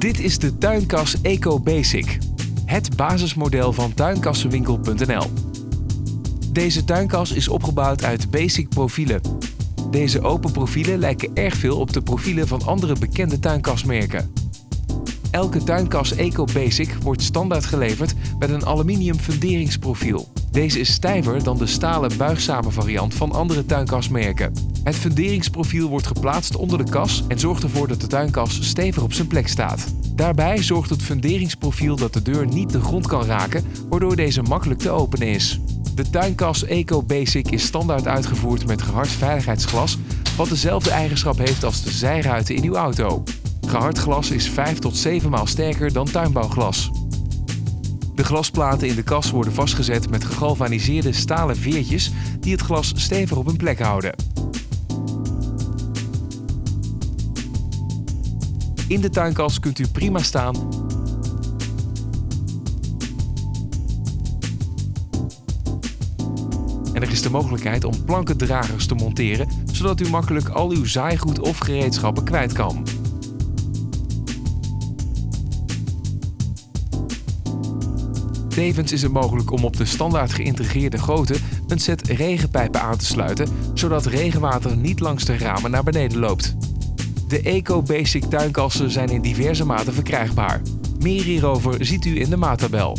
Dit is de tuinkas Eco Basic, het basismodel van tuinkassenwinkel.nl. Deze tuinkas is opgebouwd uit basic profielen. Deze open profielen lijken erg veel op de profielen van andere bekende tuinkasmerken. Elke tuinkas Eco Basic wordt standaard geleverd met een aluminium funderingsprofiel. Deze is stijver dan de stalen buigzame variant van andere tuinkasmerken. Het funderingsprofiel wordt geplaatst onder de kas en zorgt ervoor dat de tuinkas stevig op zijn plek staat. Daarbij zorgt het funderingsprofiel dat de deur niet de grond kan raken, waardoor deze makkelijk te openen is. De tuinkas Eco Basic is standaard uitgevoerd met gehard veiligheidsglas, wat dezelfde eigenschap heeft als de zijruiten in uw auto. Gehard glas is 5 tot 7 maal sterker dan tuinbouwglas. De glasplaten in de kas worden vastgezet met gegalvaniseerde stalen veertjes die het glas stevig op hun plek houden. In de tuinkas kunt u prima staan en er is de mogelijkheid om plankendragers te monteren, zodat u makkelijk al uw zaaigoed of gereedschappen kwijt kan. Tevens is het mogelijk om op de standaard geïntegreerde goten een set regenpijpen aan te sluiten, zodat regenwater niet langs de ramen naar beneden loopt. De Eco Basic tuinkassen zijn in diverse maten verkrijgbaar. Meer hierover ziet u in de maattabel.